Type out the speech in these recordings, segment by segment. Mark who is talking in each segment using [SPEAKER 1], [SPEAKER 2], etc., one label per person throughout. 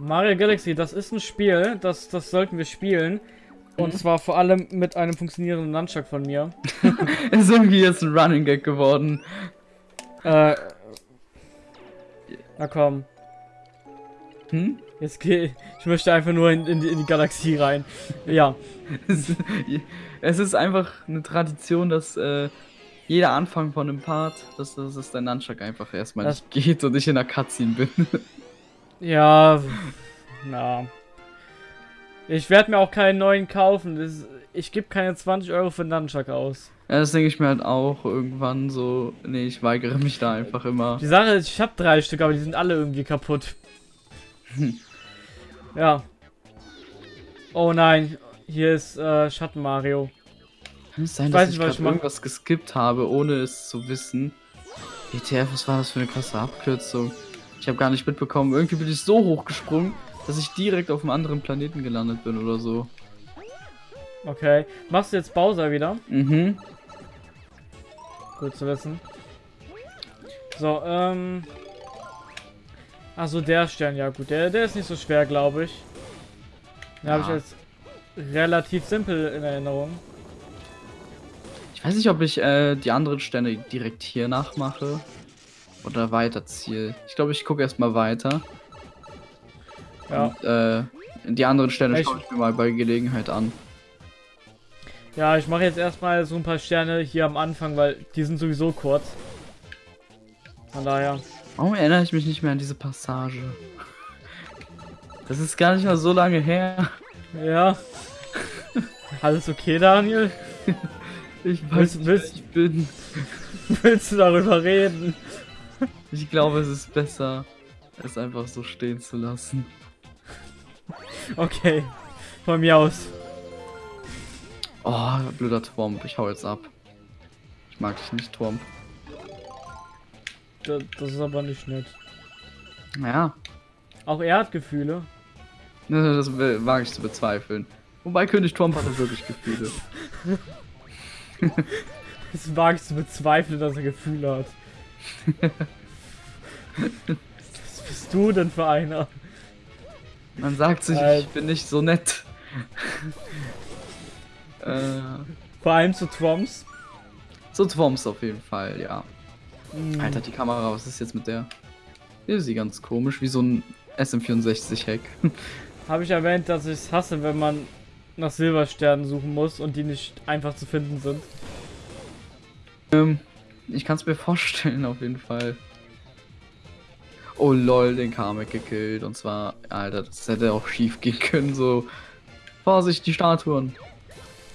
[SPEAKER 1] Mario Galaxy, das ist ein Spiel, das, das sollten wir spielen. Und
[SPEAKER 2] Mhm.
[SPEAKER 1] zwar vor allem mit einem funktionierenden Nunchuck von mir.
[SPEAKER 2] ist irgendwie jetzt ein Running Gag geworden.
[SPEAKER 1] Äh. Na komm,
[SPEAKER 2] Hm?
[SPEAKER 1] jetzt geh. Ich möchte einfach nur in, in, die, in die Galaxie rein. Ja.
[SPEAKER 2] Es, es ist einfach eine Tradition, dass äh, jeder Anfang von einem Part, dass, dass, dass der Nunchuck einfach erstmal
[SPEAKER 1] Das-
[SPEAKER 2] nicht geht und ich in der Cutscene bin.
[SPEAKER 1] Ja. Na. Ich werde mir auch keinen neuen kaufen. Das, ich gebe keine 20 Euro für einen Nunchuck aus.
[SPEAKER 2] ja, das denke ich mir halt auch irgendwann so. Nee, ich weigere mich da einfach immer.
[SPEAKER 1] Die Sache ist, ich habe drei Stück, aber die sind alle irgendwie kaputt. Ja. Oh nein, hier ist äh, Schatten Mario.
[SPEAKER 2] Kann es sein,
[SPEAKER 1] Ich
[SPEAKER 2] dass
[SPEAKER 1] weiß
[SPEAKER 2] ich,
[SPEAKER 1] nicht, was ich
[SPEAKER 2] irgendwas geskippt habe, ohne es zu wissen? ETF, was war das für eine krasse Abkürzung? Ich habe gar nicht mitbekommen. Irgendwie bin ich so hochgesprungen, dass ich direkt auf einem anderen Planeten gelandet bin oder so.
[SPEAKER 1] Okay. Machst du jetzt Bowser wieder?
[SPEAKER 2] Mhm.
[SPEAKER 1] Gut zu wissen. So, ähm. Also der Stern, ja gut, der, der ist nicht so schwer, glaube ich. Den habe ich
[SPEAKER 2] Ja.
[SPEAKER 1] als relativ simpel in Erinnerung.
[SPEAKER 2] Ich weiß nicht, ob ich äh, die anderen Sterne direkt hier nachmache. Oder weiterziehe. Ich glaube, ich gucke erstmal weiter.
[SPEAKER 1] Ja.
[SPEAKER 2] Und, äh, die anderen Sterne
[SPEAKER 1] Ich-
[SPEAKER 2] schaue ich mir mal bei Gelegenheit an.
[SPEAKER 1] Ja, ich mache jetzt erstmal so ein paar Sterne hier am Anfang, weil die sind sowieso kurz. Von daher.
[SPEAKER 2] Warum erinnere ich mich nicht mehr an diese Passage? Das ist gar nicht mal so lange her.
[SPEAKER 1] Ja. Alles okay, Daniel?
[SPEAKER 2] Ich
[SPEAKER 1] Willst-
[SPEAKER 2] weiß nicht, wer
[SPEAKER 1] willst-
[SPEAKER 2] ich bin.
[SPEAKER 1] Willst du darüber reden?
[SPEAKER 2] Ich glaube, es ist besser, es einfach so stehen zu lassen.
[SPEAKER 1] Okay. Von mir aus.
[SPEAKER 2] Oh, blöder Twomp. Ich hau jetzt ab. Ich mag dich nicht, Twomp.
[SPEAKER 1] Das, das ist aber nicht nett.
[SPEAKER 2] Ja,
[SPEAKER 1] Auch er hat Gefühle.
[SPEAKER 2] das will- wage ich zu bezweifeln. Wobei König Twomp hatte wirklich Gefühle.
[SPEAKER 1] Das wage ich zu bezweifeln, dass er Gefühle hat. Was bist du denn für einer?
[SPEAKER 2] Man sagt sich,
[SPEAKER 1] Äh.
[SPEAKER 2] ich bin nicht so nett. äh,
[SPEAKER 1] Vor allem zu Trumps.
[SPEAKER 2] so Twomps auf jeden Fall, ja.
[SPEAKER 1] Hm,
[SPEAKER 2] Alter, die Kamera, was ist jetzt mit der? Hier ist sie ganz komisch, wie so ein SM64-Hack.
[SPEAKER 1] Habe ich erwähnt, dass ich es hasse, wenn man nach Silbersternen suchen muss und die nicht einfach zu finden sind.
[SPEAKER 2] ähm, ich kann es mir vorstellen, auf jeden Fall. Oh lol, den Kamek gekillt. Und zwar, Alter, das hätte auch schief gehen können, so. Vorsicht, die Statuen.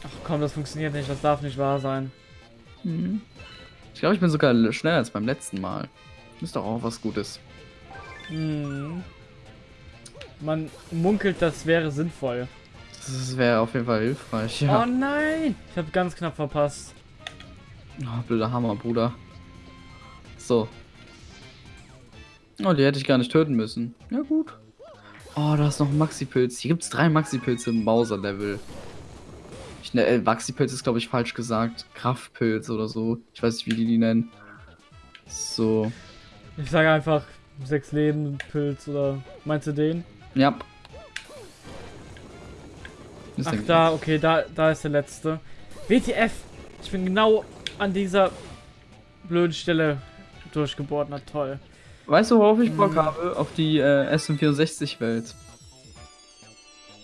[SPEAKER 1] Ach komm, das funktioniert nicht, das darf nicht wahr sein.
[SPEAKER 2] Mhm. Ich glaube, ich bin sogar schneller als beim letzten Mal. Ist doch auch was Gutes.
[SPEAKER 1] Hm. Man munkelt, das wäre sinnvoll.
[SPEAKER 2] Das wäre auf jeden Fall hilfreich.
[SPEAKER 1] Oh
[SPEAKER 2] Ja.
[SPEAKER 1] nein! Ich habe ganz knapp verpasst.
[SPEAKER 2] Oh, blöder Hammer, Bruder. So. Oh, die hätte ich gar nicht töten müssen. Ja, gut. Oh, da ist noch ein Maxi-Pilz. Hier gibt es drei Maxi-Pilze im Bowser-Level. Ich, ne, äh, Maxi-Pilz ist, glaube ich, falsch gesagt. Kraftpilz oder so. Ich weiß nicht, wie die die nennen. So.
[SPEAKER 1] Ich sage einfach sechs Leben, Pilz oder meinst du den?
[SPEAKER 2] Ja. Das
[SPEAKER 1] Ach da, okay, da, da ist der letzte. WTF! Ich bin genau an dieser blöden Stelle durchgebohrt, na toll.
[SPEAKER 2] Weißt du, worauf ich. Bock habe? Auf die äh, SM64-Welt.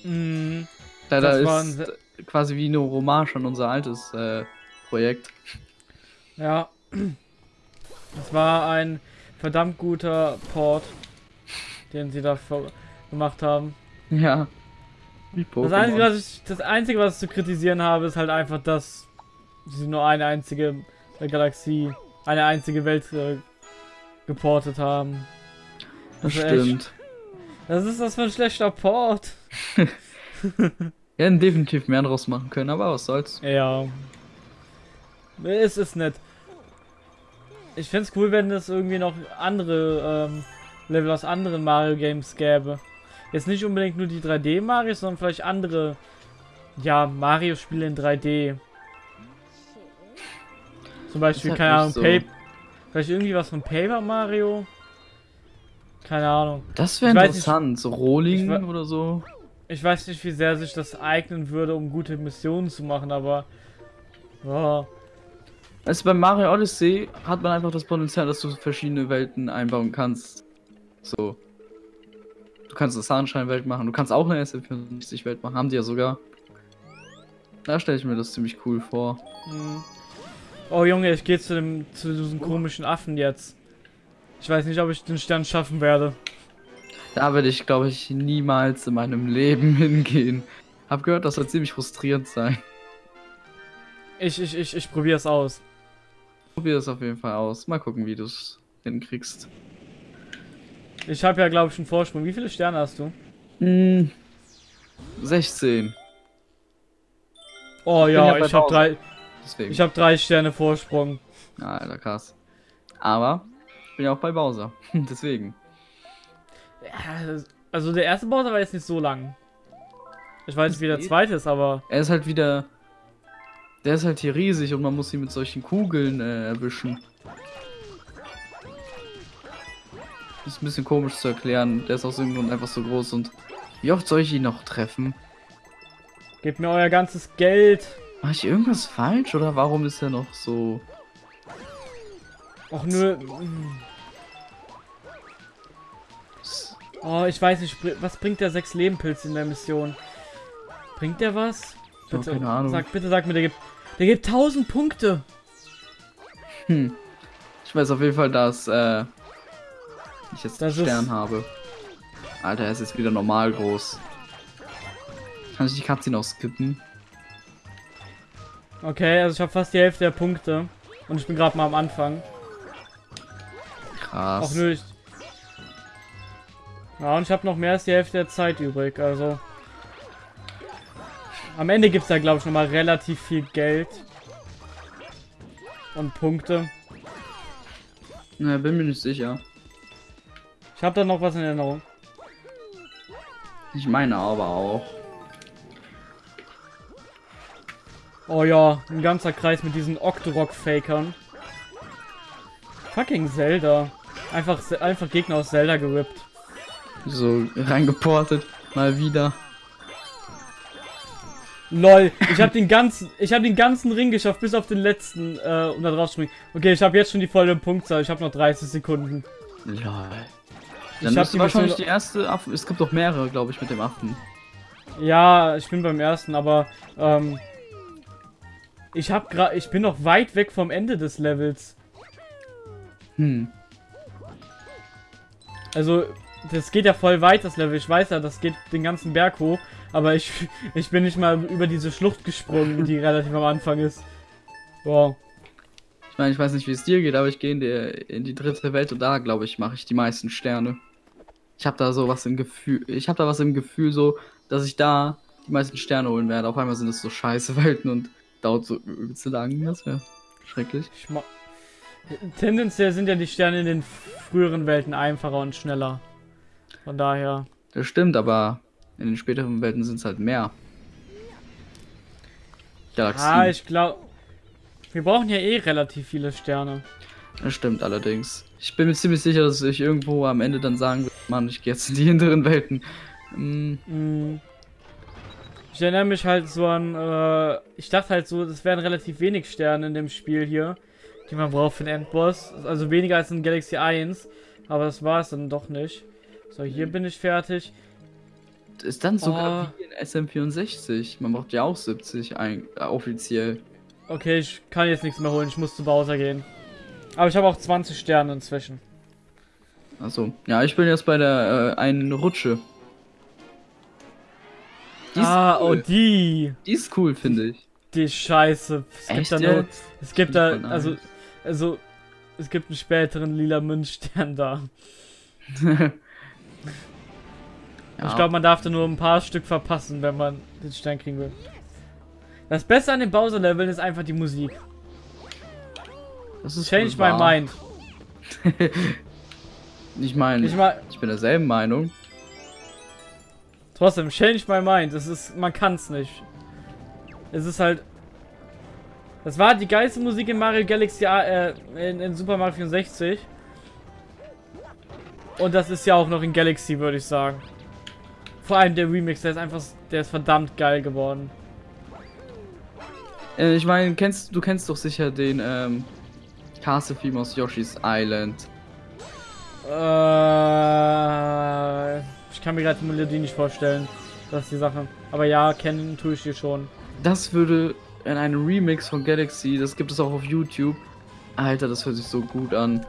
[SPEAKER 1] Mm,
[SPEAKER 2] Da, da
[SPEAKER 1] ein
[SPEAKER 2] ist
[SPEAKER 1] se-
[SPEAKER 2] quasi wie eine Hommage an unser altes äh, Projekt.
[SPEAKER 1] ja. Das war ein verdammt guter Port, den sie da gemacht haben.
[SPEAKER 2] Ja. Wie
[SPEAKER 1] Das Einzige, was ich, das Einzige, was ich zu kritisieren habe, ist halt einfach, dass sie nur eine einzige Galaxie, eine einzige Welt äh, geportet haben.
[SPEAKER 2] Das
[SPEAKER 1] echt-
[SPEAKER 2] stimmt.
[SPEAKER 1] Was ist das für ein schlechter Port?
[SPEAKER 2] Wir hätten definitiv mehr draus machen können, aber was soll's.
[SPEAKER 1] Ja. Es ist nett. Ich fände es cool, wenn es irgendwie noch andere ähm, Level aus anderen Mario Games gäbe. Jetzt nicht unbedingt nur die 3D Marios, sondern vielleicht andere, ja, Mario-Spiele in 3D. Zum Beispiel, keine Ahnung,
[SPEAKER 2] so.
[SPEAKER 1] Paper. Vielleicht irgendwie was von Paper Mario? Keine Ahnung.
[SPEAKER 2] Das wäre interessant. so
[SPEAKER 1] ich
[SPEAKER 2] Rolling oder so.
[SPEAKER 1] Ich weiß nicht, wie sehr sich das eignen würde, um gute Missionen zu machen, aber. Ja.
[SPEAKER 2] Also bei Mario Odyssey hat man einfach das Potenzial, dass du verschiedene Welten einbauen kannst. So. Du kannst eine Sunshine-Welt machen, du kannst auch eine SF-64-Welt machen, haben die ja sogar. Da stelle ich mir das ziemlich cool vor.
[SPEAKER 1] Hm. Oh Junge, ich gehe zu dem zu diesem komischen Affen jetzt. Ich weiß nicht, ob ich den Stern schaffen werde.
[SPEAKER 2] Da werde ich, glaube ich, niemals in meinem Leben hingehen. Hab gehört, das soll ziemlich frustrierend sein.
[SPEAKER 1] Ich, ich, ich, ich probiere es aus.
[SPEAKER 2] Probier das auf jeden Fall aus. Mal gucken, wie du es hinkriegst.
[SPEAKER 1] Ich habe ja, glaube ich, einen Vorsprung. Wie viele Sterne hast du?
[SPEAKER 2] Hm. 16.
[SPEAKER 1] Oh ja, ich habe drei,
[SPEAKER 2] Deswegen.
[SPEAKER 1] ich habe drei Sterne Vorsprung.
[SPEAKER 2] Alter, krass. Aber ich bin ja auch bei Bowser. Deswegen.
[SPEAKER 1] Ja, also der erste Bowser war jetzt nicht so lang. Ich weiß nicht, wie der zweite ist, aber
[SPEAKER 2] Er ist halt wieder. Der ist halt hier riesig und man muss ihn mit solchen Kugeln äh, erwischen. Ist ein bisschen komisch zu erklären. Der ist aus irgendeinem Grund einfach so groß und. Wie oft soll ich ihn noch treffen?
[SPEAKER 1] gebt mir euer ganzes Geld.
[SPEAKER 2] Mach ich irgendwas falsch oder warum ist er noch so.
[SPEAKER 1] Och nö. Oh, ich weiß nicht, was bringt der sechs Lebenpilz in der Mission? Bringt der was?
[SPEAKER 2] Ich hab keine Ahnung.
[SPEAKER 1] Sag, bitte sag mir, der gibt, der gibt 1000 Punkte.
[SPEAKER 2] Hm. Ich weiß auf jeden Fall, dass äh, ich jetzt
[SPEAKER 1] Das
[SPEAKER 2] einen Stern habe. Alter, er ist jetzt wieder normal groß. Kann ich die Cutscene auch skippen?
[SPEAKER 1] Okay, also ich habe fast die Hälfte der Punkte. Und ich bin gerade mal am Anfang.
[SPEAKER 2] Krass.
[SPEAKER 1] Auch nö, ich... Ja, und ich habe noch mehr als die Hälfte der Zeit übrig, also... Am Ende gibt es da, glaube ich, nochmal relativ viel Geld. Und Punkte.
[SPEAKER 2] Na, bin mir nicht sicher.
[SPEAKER 1] Ich habe da noch was in Erinnerung.
[SPEAKER 2] Ich meine aber auch.
[SPEAKER 1] Oh ja, ein ganzer Kreis mit diesen Octorok-Fakern. Fucking Zelda. Einfach, einfach Gegner aus Zelda gerippt.
[SPEAKER 2] So reingeportet. Mal wieder.
[SPEAKER 1] Lol, ich habe den ganzen, ich habe den ganzen Ring geschafft, bis auf den letzten, äh, um da drauf zu springen. Okay, ich habe jetzt schon die volle Punktzahl, ich habe noch 30 Sekunden.
[SPEAKER 2] Lol.
[SPEAKER 1] Ich
[SPEAKER 2] Dann
[SPEAKER 1] hab die
[SPEAKER 2] du wahrscheinlich die erste Affen. Es gibt doch mehrere, glaube ich, mit dem Affen.
[SPEAKER 1] Ja, ich bin beim ersten, aber, ähm, ich habe gerade, ich bin noch weit weg vom Ende des Levels.
[SPEAKER 2] Hm.
[SPEAKER 1] Also, das geht ja voll weit, das Level. Ich weiß ja, das geht den ganzen Berg hoch. Aber ich, ich bin nicht mal über diese Schlucht gesprungen, die relativ am Anfang ist. Wow.
[SPEAKER 2] Ich meine, ich weiß nicht, wie es dir geht, aber ich gehe in die, in die dritte Welt und da, glaube ich, mache ich die meisten Sterne. Ich habe da so was im Gefühl. Ich habe da was im Gefühl, so, dass ich da die meisten Sterne holen werde. Auf einmal sind es so scheiße Welten und dauert so übelst lang. Das wäre schrecklich.
[SPEAKER 1] Ich ma Tendenziell sind ja die Sterne in den früheren Welten einfacher und schneller. Von daher.
[SPEAKER 2] Das stimmt, aber in den späteren Welten sind es halt mehr. Galaxien.
[SPEAKER 1] Ah, ich glaube. Wir brauchen ja eh relativ viele Sterne.
[SPEAKER 2] Das stimmt allerdings. Ich bin mir ziemlich sicher, dass ich irgendwo am Ende dann sagen würde, Mann, ich gehe jetzt in die hinteren Welten. Hm,
[SPEAKER 1] Mm. Ich erinnere mich halt so an, äh, ich dachte halt so, das wären relativ wenig Sterne in dem Spiel hier, die man braucht für den Endboss. Also weniger als in Galaxy 1, aber das war es dann doch nicht. So, hier bin ich fertig.
[SPEAKER 2] ist dann sogar
[SPEAKER 1] Oh.
[SPEAKER 2] wie in SM64. Man braucht ja auch 70 ein, äh, offiziell.
[SPEAKER 1] Okay, ich kann jetzt nichts mehr holen, ich muss zu Bowser gehen. Aber ich habe auch 20 Sterne inzwischen.
[SPEAKER 2] Achso. Ja, ich bin jetzt bei der äh, einen Rutsche. Die
[SPEAKER 1] ah, oh,
[SPEAKER 2] cool.
[SPEAKER 1] die.
[SPEAKER 2] Die ist cool, finde ich.
[SPEAKER 1] Die Scheiße. Es gibt
[SPEAKER 2] Echt
[SPEAKER 1] da nur, es gibt da, also, also, es gibt einen späteren lila Münzstern da.
[SPEAKER 2] Ja,
[SPEAKER 1] Ich glaube, man darf da nur ein paar Stück verpassen, wenn man den Stern kriegen will. Das Beste an den Bowser-Leveln ist einfach die Musik.
[SPEAKER 2] das ist
[SPEAKER 1] Change my mind.
[SPEAKER 2] Ich meine,
[SPEAKER 1] Ich
[SPEAKER 2] ich,
[SPEAKER 1] mal,
[SPEAKER 2] bin derselben Meinung.
[SPEAKER 1] Trotzdem, change my mind. Das ist, man kann's nicht. Es ist halt. Das war die geilste Musik in Mario Galaxy, äh, in, in Super Mario 64. Und das ist ja auch noch in Galaxy, würde ich sagen. Vor allem der Remix, der ist einfach, der ist verdammt geil geworden.
[SPEAKER 2] Äh, ich meine, kennst du kennst doch sicher den ähm, Castle-Theme aus Yoshi's Island.
[SPEAKER 1] Äh, ich kann mir gerade die Melodie nicht vorstellen. Das ist die Sache. Aber ja, kennen tue ich die schon.
[SPEAKER 2] Das würde in einem Remix von Galaxy, das gibt es auch auf YouTube. Alter, das hört sich so gut an.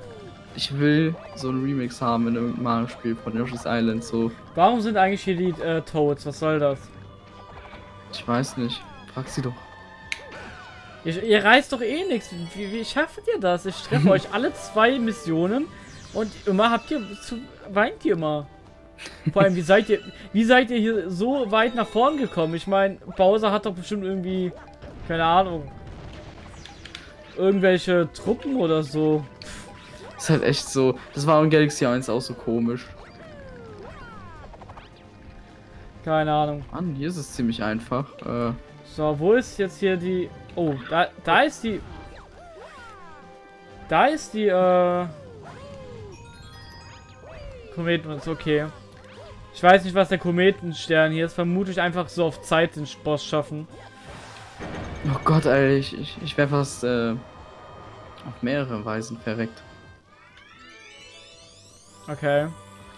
[SPEAKER 2] Ich will so einen Remix haben in irgendeinem Mario-Spiel von Yoshi's Island, so.
[SPEAKER 1] Warum sind eigentlich hier die äh, Toads? Was soll das?
[SPEAKER 2] Ich weiß nicht. Frag sie doch.
[SPEAKER 1] Ihr, ihr reißt doch eh nichts. Wie, wie schafft ihr das? Ich treffe euch alle zwei Missionen und immer habt ihr zu, weint ihr immer. Vor allem, wie seid ihr, wie seid ihr hier so weit nach vorn gekommen? Ich meine, Bowser hat doch bestimmt irgendwie, keine Ahnung, irgendwelche Truppen oder so.
[SPEAKER 2] Ist halt echt so. Das war in Galaxy 1 auch so komisch.
[SPEAKER 1] Keine Ahnung.
[SPEAKER 2] Mann, hier ist es ziemlich einfach. Äh,
[SPEAKER 1] So, wo ist jetzt hier die... Oh, da, da ist die... Da ist die, äh... Kometen, ist okay. Ich weiß nicht, was der Kometenstern hier ist. Vermutlich einfach so auf Zeit den Boss schaffen.
[SPEAKER 2] oh Gott, Alter, ich, ich, ich wäre fast äh, auf mehrere Weisen verreckt.
[SPEAKER 1] Okay.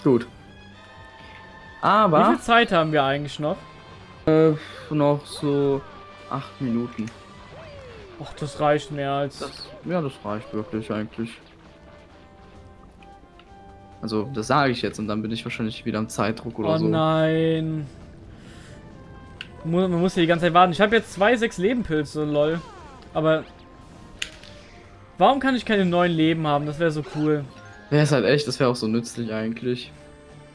[SPEAKER 2] Gut.
[SPEAKER 1] Wie
[SPEAKER 2] Aber
[SPEAKER 1] viel Zeit haben wir eigentlich noch?
[SPEAKER 2] äh, noch so acht Minuten.
[SPEAKER 1] Och, das reicht mehr als...
[SPEAKER 2] Das, ja, das reicht wirklich eigentlich. Also, das sage ich jetzt und dann bin ich wahrscheinlich wieder am Zeitdruck oder
[SPEAKER 1] oh
[SPEAKER 2] so.
[SPEAKER 1] nein. Mu- Man muss hier die ganze Zeit warten. Ich habe jetzt zwei sechs Lebenpilze, lol. Aber... Warum kann ich keine neuen Leben haben? Das wäre so cool.
[SPEAKER 2] Wäre es halt echt, das wäre auch so nützlich eigentlich.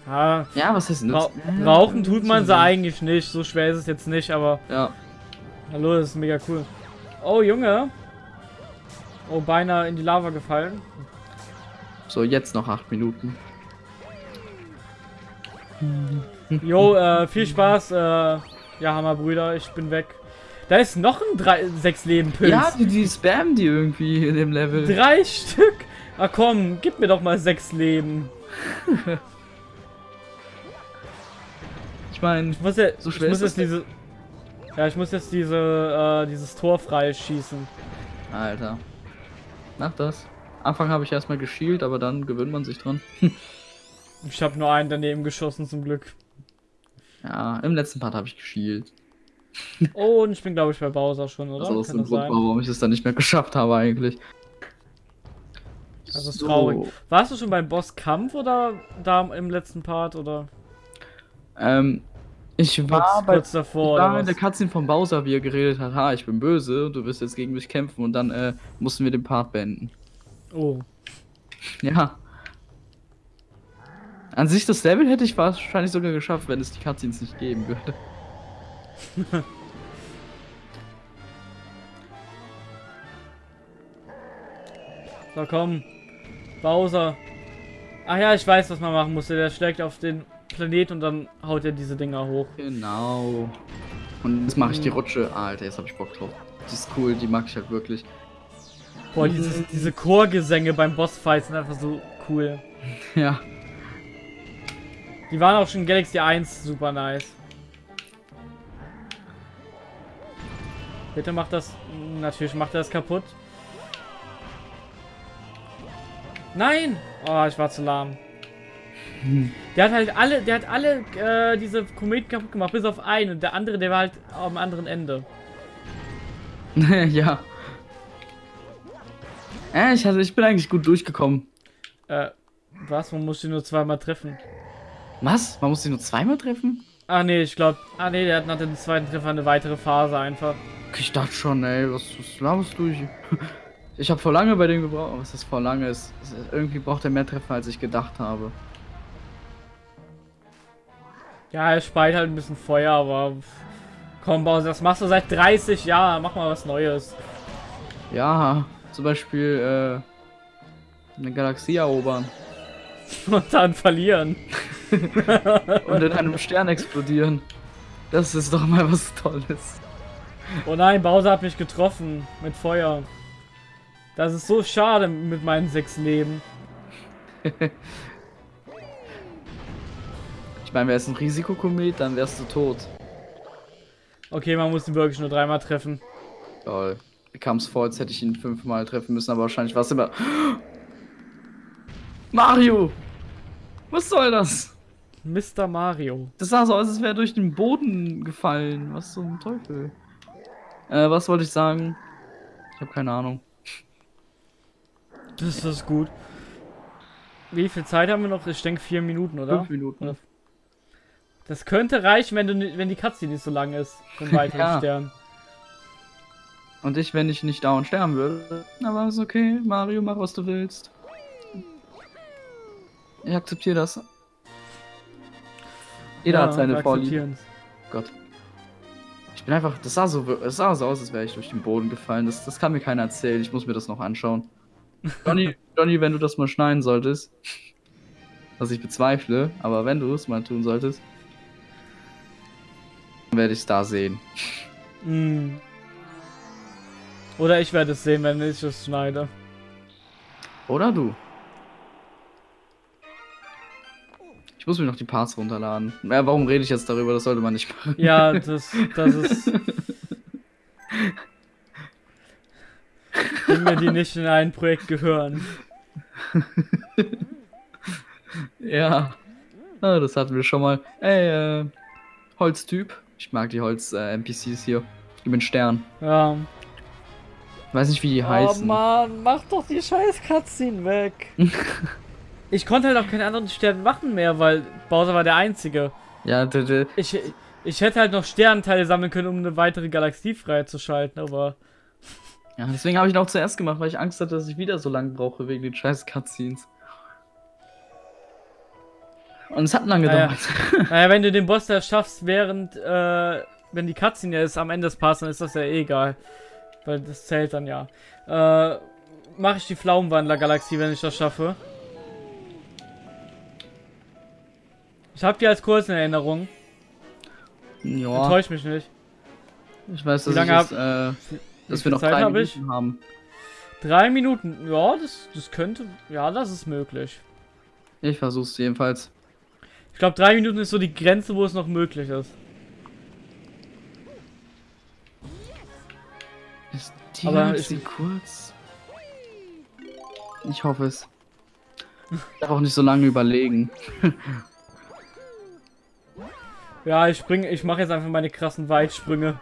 [SPEAKER 1] Ja,
[SPEAKER 2] Ja, was heißt
[SPEAKER 1] Ra
[SPEAKER 2] nützlich?
[SPEAKER 1] rauchen tut man sie eigentlich nicht. So schwer ist es jetzt nicht, aber
[SPEAKER 2] Ja,
[SPEAKER 1] hallo, das ist mega cool. Oh, Junge. Oh, beinahe in die Lava gefallen.
[SPEAKER 2] So jetzt noch acht Minuten.
[SPEAKER 1] Jo, äh, viel Spaß. Äh, ja, Hammerbrüder, ich bin weg. Da ist noch ein drei, sechs Leben Pilz.
[SPEAKER 2] Ja, die, die spammen die irgendwie in dem Level.
[SPEAKER 1] Drei Stück. Ah komm, gib mir doch mal sechs Leben.
[SPEAKER 2] Ich meine,
[SPEAKER 1] Ich muss ja,
[SPEAKER 2] So
[SPEAKER 1] ich muss
[SPEAKER 2] ist
[SPEAKER 1] jetzt diese, ja, ich muss jetzt diese, äh, dieses Tor freischießen.
[SPEAKER 2] Alter. Mach das. Anfang habe ich erstmal geschielt, aber dann gewöhnt man sich dran.
[SPEAKER 1] Ich habe nur einen daneben geschossen zum Glück.
[SPEAKER 2] Ja, im letzten Part habe ich geschielt.
[SPEAKER 1] Oh, und ich bin glaube ich bei Bowser schon, oder?
[SPEAKER 2] Also aus
[SPEAKER 1] Kann
[SPEAKER 2] dem
[SPEAKER 1] das
[SPEAKER 2] Grund, warum ich es dann nicht mehr geschafft habe eigentlich.
[SPEAKER 1] Das ist traurig. Warst du schon beim Bosskampf oder da im letzten Part oder
[SPEAKER 2] Ähm, ich
[SPEAKER 1] kurz,
[SPEAKER 2] war bei
[SPEAKER 1] kurz davor
[SPEAKER 2] ich war in der? Cutscene von Bowser, wie er geredet hat, ha, ich bin böse, du wirst jetzt gegen mich kämpfen und dann äh, mussten wir den Part beenden.
[SPEAKER 1] Oh.
[SPEAKER 2] Ja. An sich das Level hätte ich wahrscheinlich sogar geschafft, wenn es die Cutscenes nicht geben würde.
[SPEAKER 1] So komm. Bowser. Ach ja, ich weiß, was man machen musste. Der schlägt auf den Planet und dann haut er diese Dinger hoch.
[SPEAKER 2] Genau. Und jetzt mache ich die Rutsche. Ah, Alter, jetzt habe ich Bock drauf. Die ist cool, die mag ich halt wirklich.
[SPEAKER 1] Boah, dieses, diese Chorgesänge beim Bossfight sind einfach so cool.
[SPEAKER 2] Ja.
[SPEAKER 1] Die waren auch schon in Galaxy 1 super nice. Bitte macht das. Natürlich macht er das kaputt. Nein! Oh, ich war zu lahm. Der hat halt alle, der hat alle äh, diese Kometen kaputt gemacht, bis auf einen. Und der andere, der war halt am anderen Ende.
[SPEAKER 2] ja. Äh, ich, hatte, ich bin eigentlich gut durchgekommen.
[SPEAKER 1] Äh, was? Man muss ihn nur zweimal treffen.
[SPEAKER 2] Was? Man muss sie nur zweimal treffen?
[SPEAKER 1] Ah, nee, ich glaube. Ah, nee, der hat nach dem zweiten Treffer eine weitere Phase einfach.
[SPEAKER 2] Ich dachte schon, ey, was, was laberst du? Ich, ich habe vor lange bei dem gebraucht. Was das vor lange ist. Irgendwie braucht er mehr Treffer, als ich gedacht habe.
[SPEAKER 1] Ja, er speit halt ein bisschen Feuer, aber. Komm, Bowser, das machst du seit 30 Jahren. Mach mal was Neues.
[SPEAKER 2] Ja, zum Beispiel äh, eine Galaxie erobern
[SPEAKER 1] Und dann verlieren.
[SPEAKER 2] und in einem Stern explodieren. Das ist doch mal was Tolles.
[SPEAKER 1] Oh nein, Bowser hat mich getroffen mit Feuer. Das ist so schade mit meinen sechs Leben.
[SPEAKER 2] Ich meine, wäre es ein Risikokomet, dann wärst du tot.
[SPEAKER 1] Okay, man muss ihn wirklich nur dreimal treffen.
[SPEAKER 2] Lol. Mir kam es vor, als hätte ich ihn fünfmal treffen müssen, aber wahrscheinlich war es immer. Mario! Was soll das?
[SPEAKER 1] Mr. Mario.
[SPEAKER 2] Das sah so aus, als wäre er durch den Boden gefallen. Was zum Teufel? Äh, was wollte ich sagen? Ich habe keine Ahnung.
[SPEAKER 1] Das ist gut. Wie viel Zeit haben wir noch? Ich denke vier Minuten, oder?
[SPEAKER 2] Fünf Minuten.
[SPEAKER 1] Das könnte reichen, wenn du wenn die Cutscene nicht so lang ist. Einen weiteren
[SPEAKER 2] Ja.
[SPEAKER 1] Stern.
[SPEAKER 2] Und ich, wenn ich nicht dauernd sterben würde, aber ist okay. Mario, mach was du willst. Ich akzeptiere das. Jeder hat seine Vorlieben. Gott. Ich bin einfach. Das sah so, das sah so aus, als wäre ich durch den Boden gefallen. Das, das kann mir keiner erzählen. Ich muss mir das noch anschauen. Johnny, Johnny, wenn du das mal schneiden solltest. Was ich bezweifle, aber wenn du es mal tun solltest, dann werde ich es da sehen.
[SPEAKER 1] Mm. Oder ich werde es sehen, wenn ich es schneide.
[SPEAKER 2] Oder du? Ich muss mir noch die Parts runterladen. Ja, warum rede ich jetzt darüber? Das sollte man nicht machen.
[SPEAKER 1] Ja, das, das ist. Dinge, die nicht in ein Projekt gehören.
[SPEAKER 2] Ja. Ah, das hatten wir schon mal. Ey, äh, Holztyp. Ich mag die Holz-NPCs hier. Gib mir einen Stern.
[SPEAKER 1] Ja.
[SPEAKER 2] Weiß nicht, wie die
[SPEAKER 1] Oh
[SPEAKER 2] heißen.
[SPEAKER 1] Mann, mach doch die scheiß Cutscene weg. ich konnte halt auch keine anderen Sterne machen mehr, weil Bowser war der Einzige.
[SPEAKER 2] Ja, d -d
[SPEAKER 1] Ich, ich hätte halt noch Sternteile sammeln können, um eine weitere Galaxie freizuschalten, aber.
[SPEAKER 2] ja, deswegen habe ich ihn auch zuerst gemacht, weil ich Angst hatte, dass ich wieder so lange brauche wegen den scheiß Cutscenes. Und es hat lange
[SPEAKER 1] Naja.
[SPEAKER 2] gedauert.
[SPEAKER 1] Naja, wenn du den Boss da schaffst, während, äh, wenn die Cutscene ja ist am Ende des Parts, dann ist das ja eh egal. Weil das zählt dann ja. Äh, mache ich die Pflaumenwandler-Galaxie, wenn ich das schaffe. Ich hab die als kurz in Erinnerung.
[SPEAKER 2] Ja,
[SPEAKER 1] Enttäusch mich nicht.
[SPEAKER 2] ich weiß, dass,
[SPEAKER 1] Wie
[SPEAKER 2] ich
[SPEAKER 1] lange
[SPEAKER 2] jetzt, äh, dass wir noch
[SPEAKER 1] Zeit
[SPEAKER 2] drei
[SPEAKER 1] hab ich?
[SPEAKER 2] Minuten haben.
[SPEAKER 1] Drei Minuten. Ja, das, das könnte. Ja, das ist möglich.
[SPEAKER 2] Ich versuch's jedenfalls.
[SPEAKER 1] Ich glaube, drei Minuten ist so die Grenze, wo es noch möglich ist.
[SPEAKER 2] Ist die
[SPEAKER 1] Aber ist-
[SPEAKER 2] kurz? Ich hoffe es. Ich darf auch nicht so lange überlegen.
[SPEAKER 1] Ja, ich springe, ich mache jetzt einfach meine krassen Weitsprünge.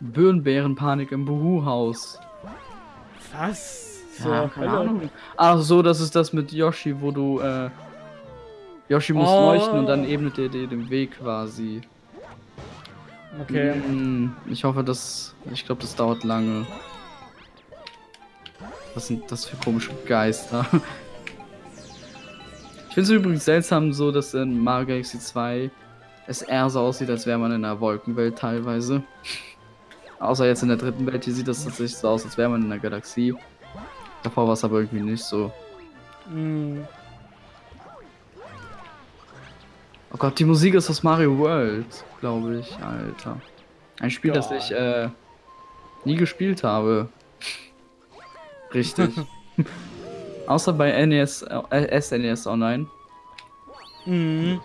[SPEAKER 2] Birnbärenpanik im Buhu-Haus.
[SPEAKER 1] Was? So,
[SPEAKER 2] Ja, keine. Ahnung. Ach so, das ist das mit Yoshi, wo du, äh, Yoshi muss
[SPEAKER 1] Oh.
[SPEAKER 2] leuchten und dann ebnet er dir den Weg quasi.
[SPEAKER 1] Okay.
[SPEAKER 2] Hm, ich hoffe, dass, ich glaube, das dauert lange. Was sind das für komische Geister? Ich finde es übrigens seltsam so, dass in Mario Galaxy 2 es eher so aussieht, als wäre man in einer Wolkenwelt teilweise. Außer jetzt in der dritten Welt, hier sieht das tatsächlich so aus, als wäre man in einer Galaxie. Davor war es aber irgendwie nicht so.
[SPEAKER 1] Hm.
[SPEAKER 2] Oh Gott, die Musik ist aus Mario World, glaube ich, Alter. Ein Spiel, das
[SPEAKER 1] Geil.
[SPEAKER 2] ich äh, nie gespielt habe. Richtig. Außer bei NES, äh, SNES Online.
[SPEAKER 1] Mhm.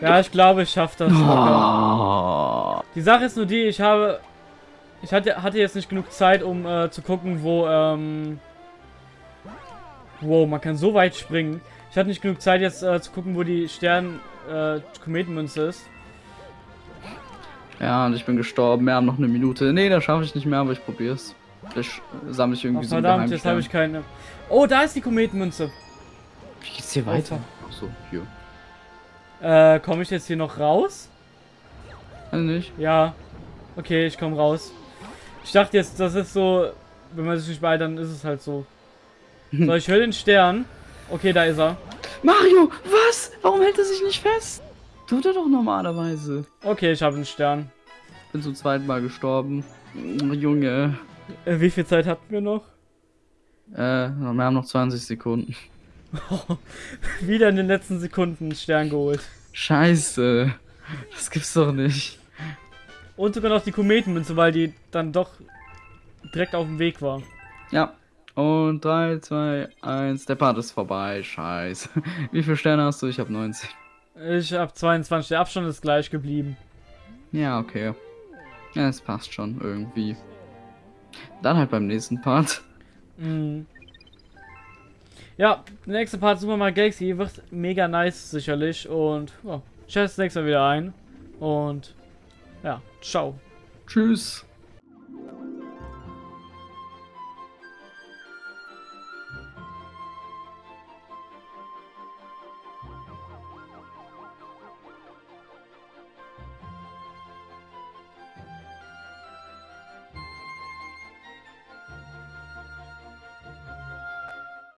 [SPEAKER 1] Ja, ich glaube, ich schaffe das.
[SPEAKER 2] Oh.
[SPEAKER 1] Die Sache ist nur die, ich habe. Ich hatte, hatte jetzt nicht genug Zeit, um äh, zu gucken, wo. Ähm, wow, man kann so weit springen. Ich hatte nicht genug Zeit, jetzt äh, zu gucken, wo die Stern. Äh, Kometenmünze ist.
[SPEAKER 2] Ja, und ich bin gestorben. Wir haben noch eine Minute. Nee, das schaffe ich nicht mehr, aber ich probier's. Vielleicht sammle ich
[SPEAKER 1] Oh,
[SPEAKER 2] irgendwie so einen
[SPEAKER 1] verdammt, jetzt habe ich keine. Oh, da ist die Kometenmünze.
[SPEAKER 2] Wie geht's hier weiter? Achso, hier.
[SPEAKER 1] Äh, komme ich jetzt hier noch raus?
[SPEAKER 2] Weiß nicht.
[SPEAKER 1] Ja. Okay, ich komme raus. Ich dachte jetzt, das ist so. Wenn man sich nicht beeilt, dann ist es halt so. So, ich höre den Stern. Okay, da ist er.
[SPEAKER 2] Mario, was? Warum hält er sich nicht fest? Tut er doch normalerweise.
[SPEAKER 1] Okay, ich habe einen Stern.
[SPEAKER 2] Bin zum zweiten Mal gestorben. Oh, Junge.
[SPEAKER 1] Äh, wie viel Zeit hatten wir noch?
[SPEAKER 2] Äh, wir haben noch 20 Sekunden.
[SPEAKER 1] Wieder in den letzten Sekunden einen Stern geholt.
[SPEAKER 2] Scheiße. Das gibt's doch nicht.
[SPEAKER 1] Und sogar noch die Kometenmünze, weil die dann doch direkt auf dem Weg war.
[SPEAKER 2] Ja. Und 3, 2, 1. Der Part ist vorbei. Scheiße. Wie viele Sterne hast du? Ich habe 90.
[SPEAKER 1] Ich habe 22. Der Abstand ist gleich geblieben.
[SPEAKER 2] Ja, okay. Ja, es passt schon irgendwie. Dann halt beim nächsten Part.
[SPEAKER 1] Mhm. Ja, der nächste Part Super Mario Galaxy wird mega nice sicherlich und ja, ich das nächste Mal wieder ein und ja, ciao.
[SPEAKER 2] Tschüss.